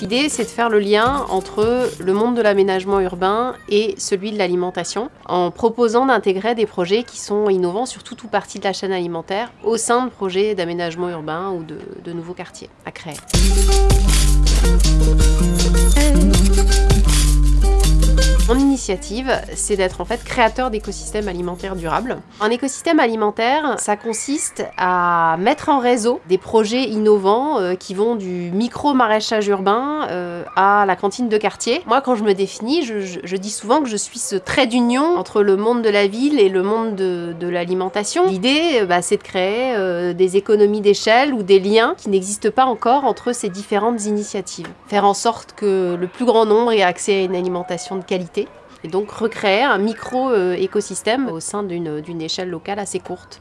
L'idée, c'est de faire le lien entre le monde de l'aménagement urbain et celui de l'alimentation, en proposant d'intégrer des projets qui sont innovants sur toute ou partie de la chaîne alimentaire au sein de projets d'aménagement urbain ou de, nouveaux quartiers à créer. C'est d'être en fait créateur d'écosystèmes alimentaires durables. Un écosystème alimentaire, ça consiste à mettre en réseau des projets innovants euh, qui vont du micro-maraîchage urbain euh, à la cantine de quartier. Moi, quand je me définis, je, dis souvent que je suis ce trait d'union entre le monde de la ville et le monde de, l'alimentation. L'idée, euh, bah, c'est de créer des économies d'échelle ou des liens qui n'existent pas encore entre ces différentes initiatives. Faire en sorte que le plus grand nombre ait accès à une alimentation de qualité et donc recréer un micro-écosystème au sein d'une échelle locale assez courte.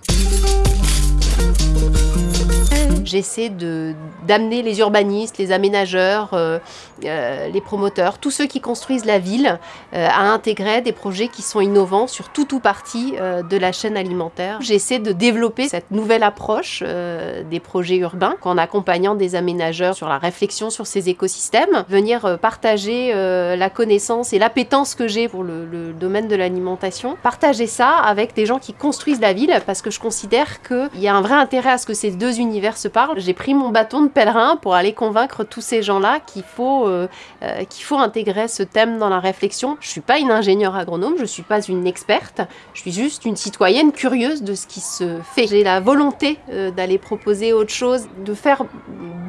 J'essaie d'amener les urbanistes, les aménageurs, euh, euh, les promoteurs, tous ceux qui construisent la ville euh, à intégrer des projets qui sont innovants sur tout ou partie de la chaîne alimentaire. J'essaie de développer cette nouvelle approche des projets urbains en accompagnant des aménageurs sur la réflexion sur ces écosystèmes, venir partager la connaissance et l'appétence que j'ai pour le, domaine de l'alimentation, partager ça avec des gens qui construisent la ville parce que je considère qu'il y a un vrai intérêt à ce que ces deux univers se j'ai pris mon bâton de pèlerin pour aller convaincre tous ces gens-là qu'il faut, euh, euh, qu'il faut intégrer ce thème dans la réflexion. Je suis pas une ingénieure agronome, je suis pas une experte, je suis juste une citoyenne curieuse de ce qui se fait. J'ai la volonté euh, d'aller proposer autre chose, de faire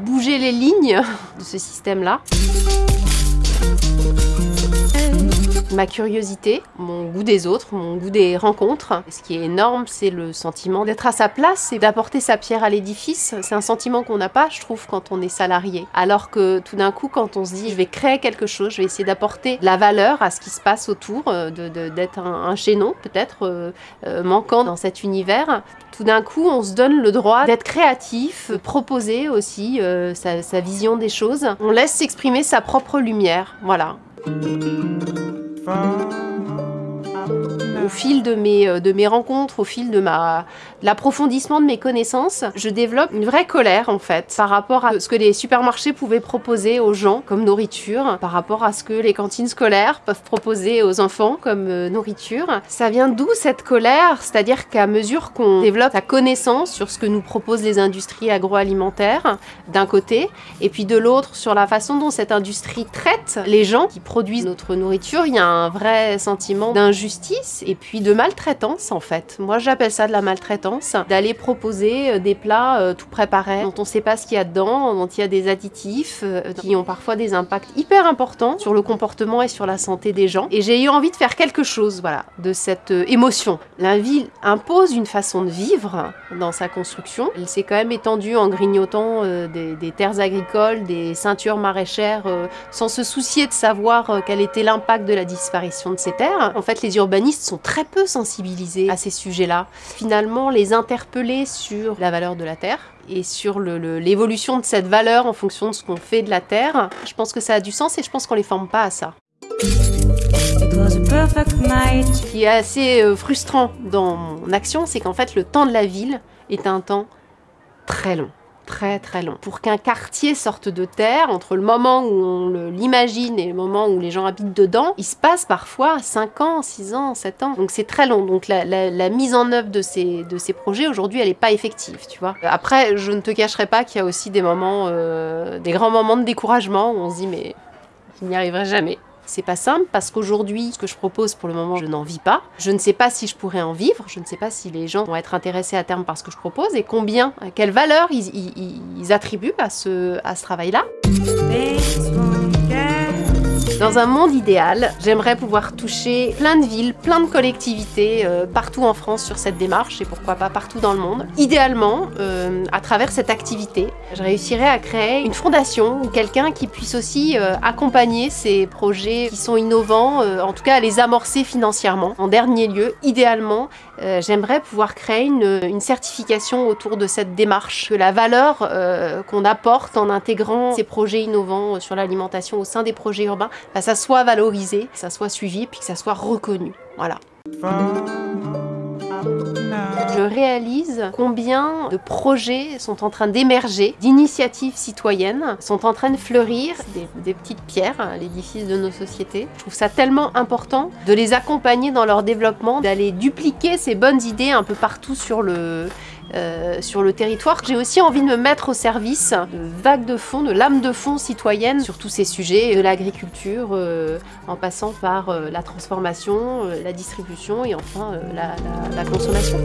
bouger les lignes de ce système-là ma curiosité, mon goût des autres, mon goût des rencontres. Ce qui est énorme, c'est le sentiment d'être à sa place et d'apporter sa pierre à l'édifice. C'est un sentiment qu'on n'a pas, je trouve, quand on est salarié. Alors que tout d'un coup, quand on se dit je vais créer quelque chose, je vais essayer d'apporter la valeur à ce qui se passe autour, euh, d'être un, chaînon peut-être euh, euh, manquant dans cet univers, tout d'un coup, on se donne le droit d'être créatif, de proposer aussi sa vision des choses. On laisse s'exprimer sa propre lumière. Voilà. far. Au fil de mes, euh, de mes rencontres, au fil de ma l'approfondissement de mes connaissances, je développe une vraie colère en fait par rapport à ce que les supermarchés pouvaient proposer aux gens comme nourriture, par rapport à ce que les cantines scolaires peuvent proposer aux enfants comme euh, nourriture. Ça vient d'où cette colère? C'est-à-dire qu'à mesure qu'on développe sa connaissance sur ce que nous proposent les industries agroalimentaires d'un côté, et puis de l'autre sur la façon dont cette industrie traite les gens qui produisent notre nourriture, il y a un vrai sentiment d'injustice et puis de maltraitance en fait. Moi j'appelle ça de la maltraitance d'aller proposer euh, des plats euh, tout préparés, dont on ne sait pas ce qu'il y a dedans, dont il y a des additifs, euh, qui ont parfois des impacts hyper importants sur le comportement et sur la santé des gens. Et j'ai eu envie de faire quelque chose, voilà, de cette émotion. La ville impose une façon de vivre dans sa construction. Elle s'est quand même étendue en grignotant des, des, terres agricoles, des ceintures maraîchères, sans se soucier de savoir quel était l'impact de la disparition de ces terres. En fait, les urbanistes sont très peu sensibilisés à ces sujets-là. Finalement, les interpeller sur la valeur de la terre et sur l'évolution de cette valeur en fonction de ce qu'on fait de la terre. Je pense que ça a du sens et je pense qu'on les forme pas à ça. Ce qui est assez euh, frustrant dans mon action, c'est qu'en fait le temps de la ville est un temps très long très très long. Pour qu'un quartier sorte de terre, entre le moment où on l'imagine et le moment où les gens habitent dedans, il se passe parfois 5 ans, 6 ans, 7 ans. Donc c'est très long. Donc la, la, mise en œuvre de ces, de ces projets, aujourd'hui, elle n'est pas effective, tu vois. Après, je ne te cacherai pas qu'il y a aussi des moments, euh, des grands moments de découragement où on se dit mais je n'y arriverai jamais. C'est pas simple parce qu'aujourd'hui, ce que je propose pour le moment, je n'en vis pas. Je ne sais pas si je pourrais en vivre. Je ne sais pas si les gens vont être intéressés à terme par ce que je propose et combien, quelle valeur ils, attribuent à ce travail-là. Dans un monde idéal, j'aimerais pouvoir toucher plein de villes, plein de collectivités euh, partout en France sur cette démarche et pourquoi pas partout dans le monde. Idéalement, euh, à travers cette activité, je réussirais à créer une fondation ou quelqu'un qui puisse aussi euh, accompagner ces projets qui sont innovants, euh, en tout cas à les amorcer financièrement. En dernier lieu, idéalement, euh, j'aimerais pouvoir créer une, une, certification autour de cette démarche, que la valeur qu'on apporte en intégrant ces projets innovants sur l'alimentation au sein des projets urbains bah, ça soit valorisé, que ça soit suivi, puis que ça soit reconnu. Voilà. Je réalise combien de projets sont en train d'émerger, d'initiatives citoyennes sont en train de fleurir, des, des petites pierres à l'édifice de nos sociétés. Je trouve ça tellement important de les accompagner dans leur développement, d'aller dupliquer ces bonnes idées un peu partout sur le, euh, sur le territoire. J'ai aussi envie de me mettre au service de vagues de fond, de lames de fond citoyennes sur tous ces sujets, de l'agriculture, euh, en passant par euh, la transformation, euh, la distribution et enfin euh, la, consommation.